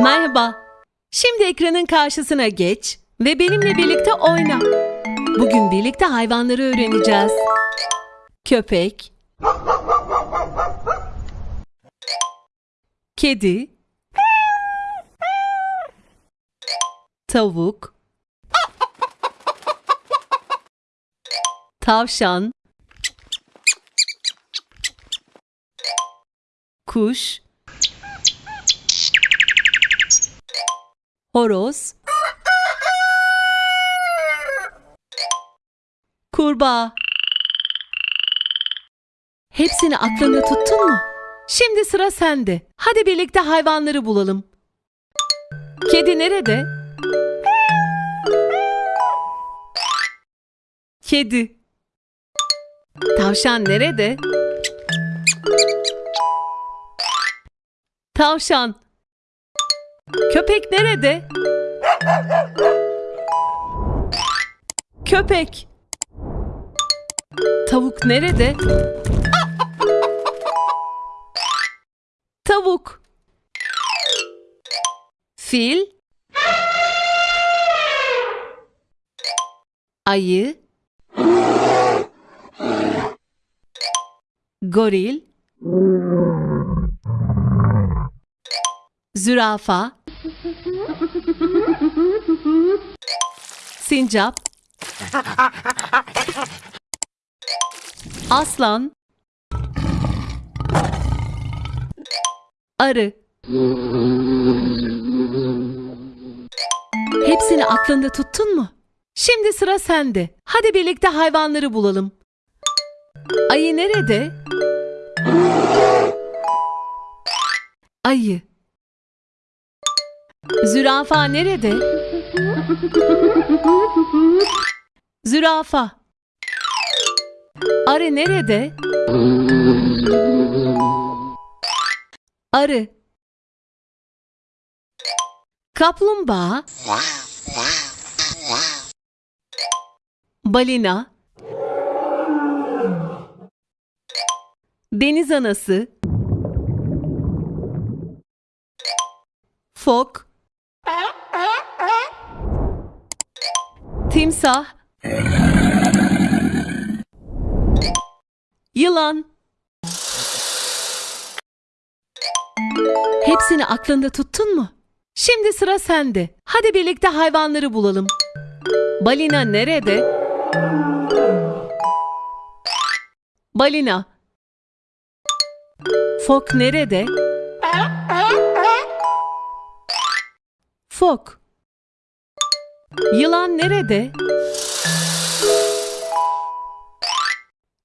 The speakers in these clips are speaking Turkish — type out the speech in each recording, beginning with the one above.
Merhaba. Şimdi ekranın karşısına geç ve benimle birlikte oyna. Bugün birlikte hayvanları öğreneceğiz. Köpek, kedi, tavuk, tavşan, kuş, horoz, kurbağa. Hepsini aklında tuttun mu? Şimdi sıra sende. Hadi birlikte hayvanları bulalım. Kedi nerede? Kedi. Tavşan nerede? Tavşan. Köpek nerede? Köpek. Tavuk nerede? Tavuk. Fil. Ayı. Goril. Zürafa. Sincap. Aslan. Arı. Hepsini aklında tuttun mu? Şimdi sıra sende. Hadi birlikte hayvanları bulalım. Ayı nerede? Ayı. Zürafa nerede? Zürafa. Arı nerede? Arı. Kaplumbağa. Balina. Deniz anası. Fok. Timsah. Yılan. Hepsini aklında tuttun mu? Şimdi sıra sende. Hadi birlikte hayvanları bulalım. Balina nerede? Balina. Fok nerede? Fok. Yılan nerede?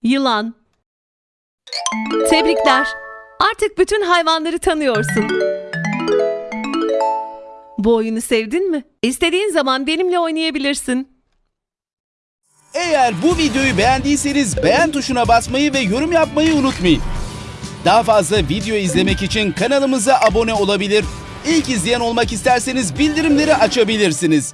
Yılan. Tebrikler. Artık bütün hayvanları tanıyorsun. Bu oyunu sevdin mi? İstediğin zaman benimle oynayabilirsin. Eğer bu videoyu beğendiyseniz beğen tuşuna basmayı ve yorum yapmayı unutmayın. Daha fazla video izlemek için kanalımıza abone olabilir. İlk izleyen olmak isterseniz bildirimleri açabilirsiniz.